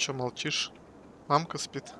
Чё молчишь? Мамка спит.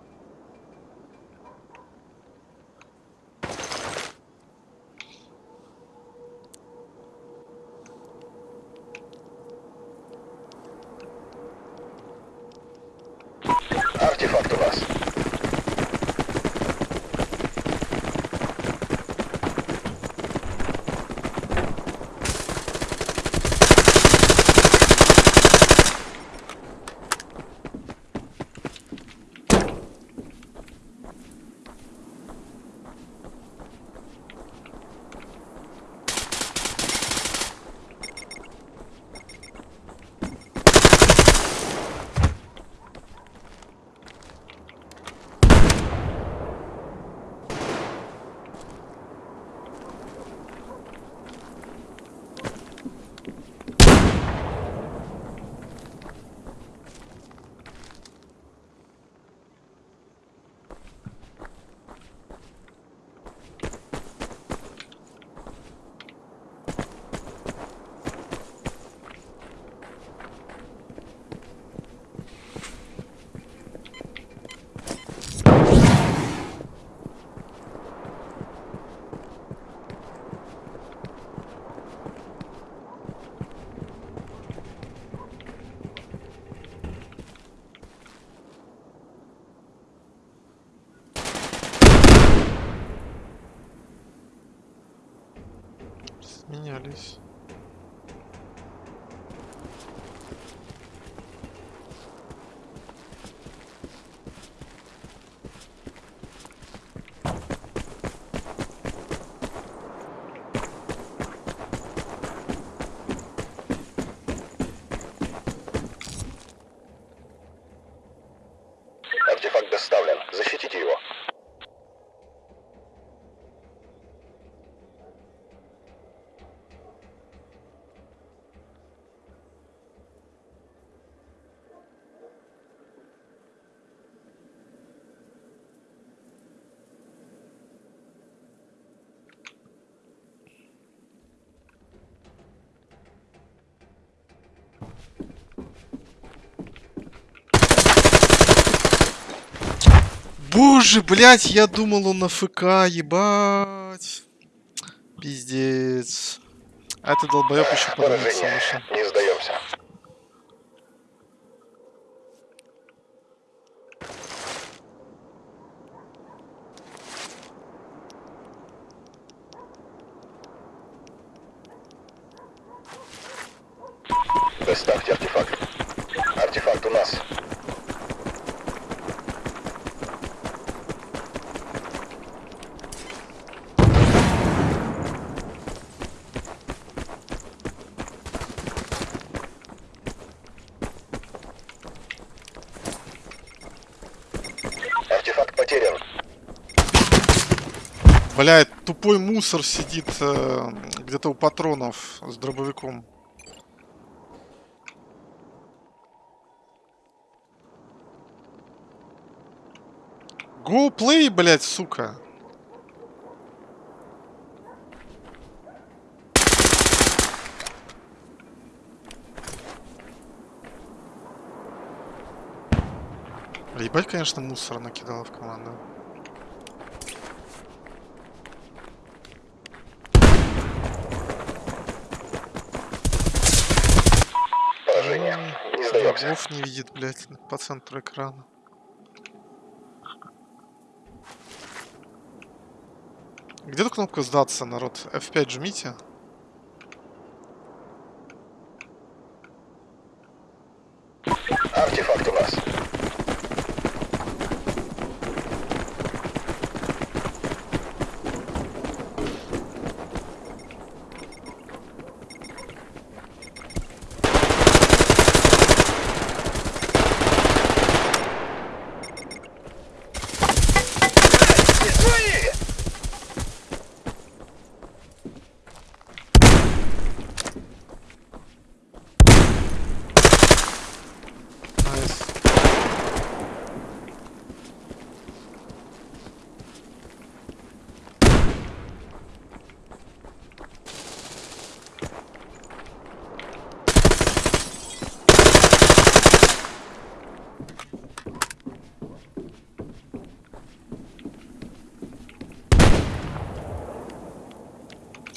Менялись. Артефакт доставлен. Защитите его. Боже, блядь, я думал он на ФК, ебать. Пиздец. А это долбоёб еще вышел. Не сдаемся. Доставьте. Артефакт у нас. Артефакт потерян. Блядь, тупой мусор сидит э, где-то у патронов с дробовиком. Go play, блядь, сука. Ебать, конечно, мусор накидала в команду. Врагов не видит, блядь, по центру экрана. Где эта кнопка сдаться, народ? F5 жмите. Артефакт у нас.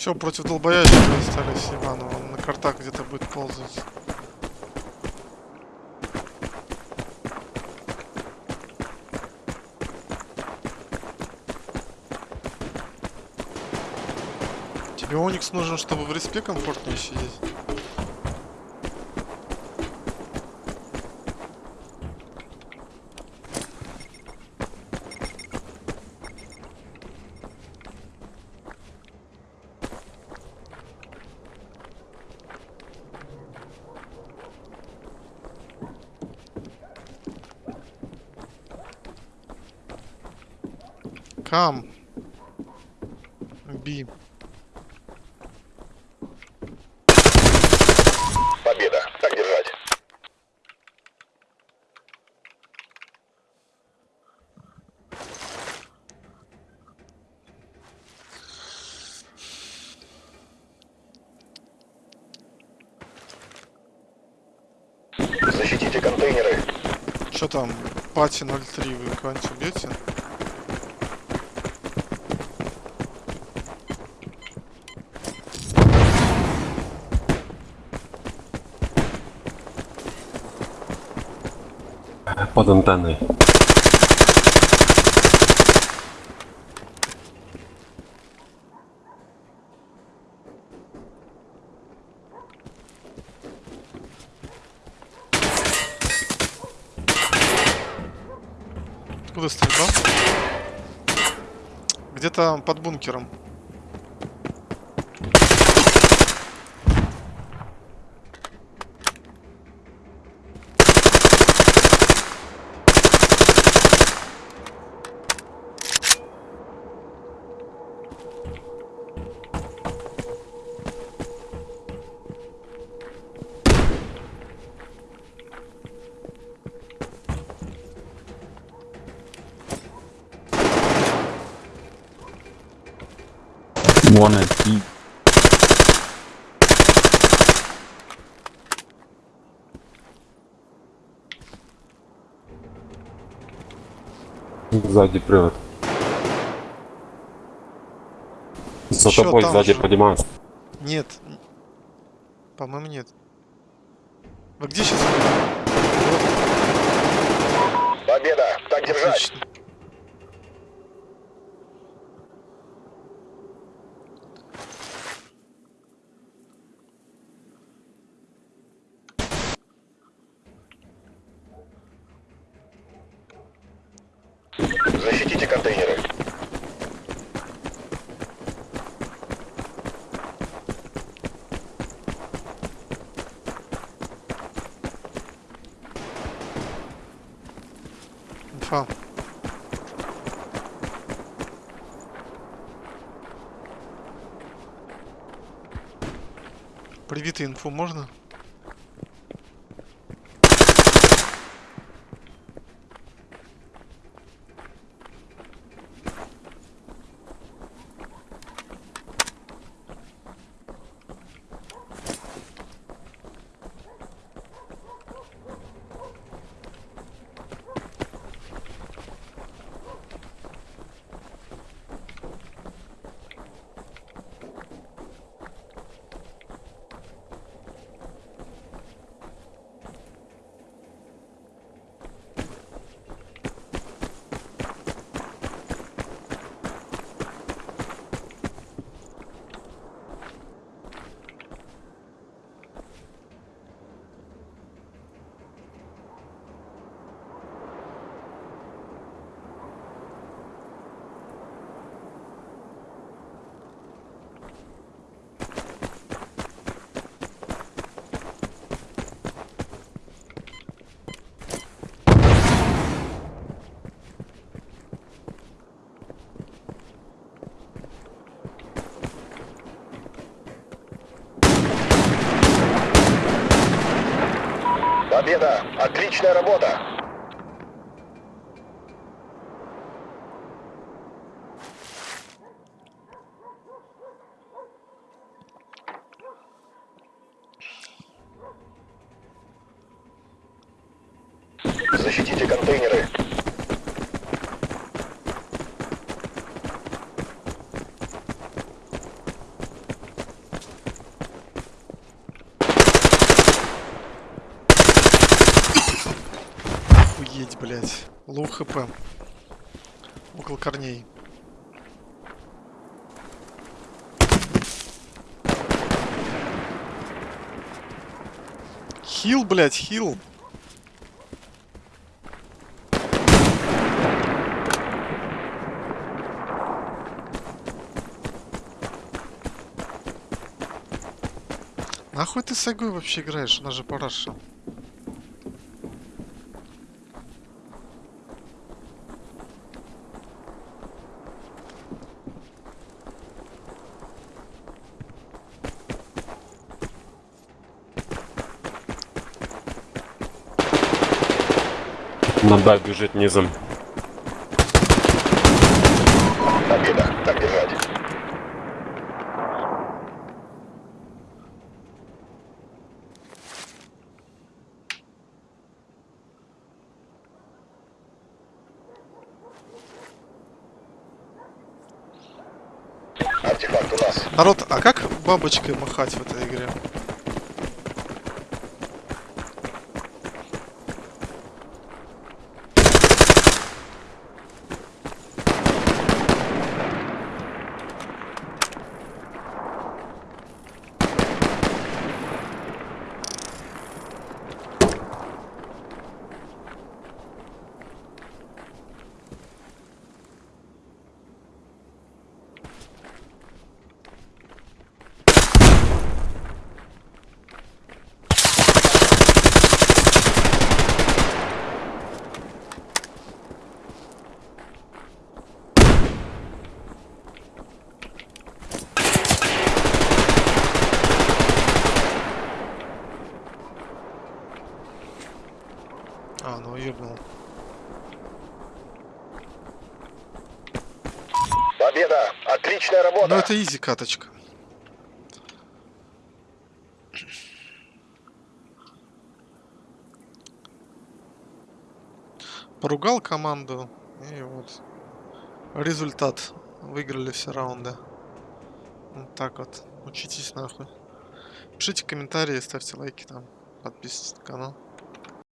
Все, против долбоящего остались Иванова. Он на картах где-то будет ползать. Тебе Оникс нужен, чтобы в респе комфортнее сидеть? Come. Би. Победа. Так держать. Защитите контейнеры. Что там? Пати 03 вы кого-нибудь убьете? Под антенной. Откуда стрельба? Где-то под бункером. One at B. Сзади привод. За тобой сзади же. Нет. По-моему, нет. Вы где сейчас? Победа. Так держать. Отлично. Защитите контейнеры. Инфа. Привитый инфу можно? Отличная работа. Защитите контейнеры. Блядь. Лоу хп. Около корней. Хил, блядь, хил. Нахуй ты с Агой вообще играешь? Она же параша. На Б бежит низом. Победа. Так держать. Артефакт у нас. Народ, а как бабочкой махать в этой игре? А, ну ебнул. Победа. Отличная работа. Ну это изи каточка. Поругал команду и вот результат. Выиграли все раунды. Вот так вот. Учитесь нахуй. Пишите комментарии, ставьте лайки там. Подписывайтесь на канал.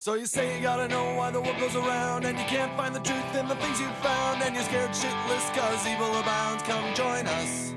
So you say you gotta know why the world goes around And you can't find the truth in the things you found And you're scared shitless cause evil abounds. Come join us